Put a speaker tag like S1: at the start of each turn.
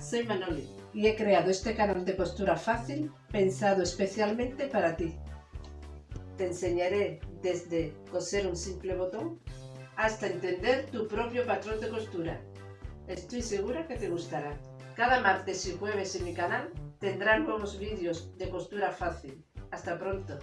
S1: soy Manoli y he creado este canal de costura fácil pensado especialmente para ti. Te enseñaré desde coser un simple botón hasta entender tu propio patrón de costura. Estoy segura que te gustará. Cada martes y jueves en mi canal tendrás nuevos vídeos de costura fácil. Hasta pronto.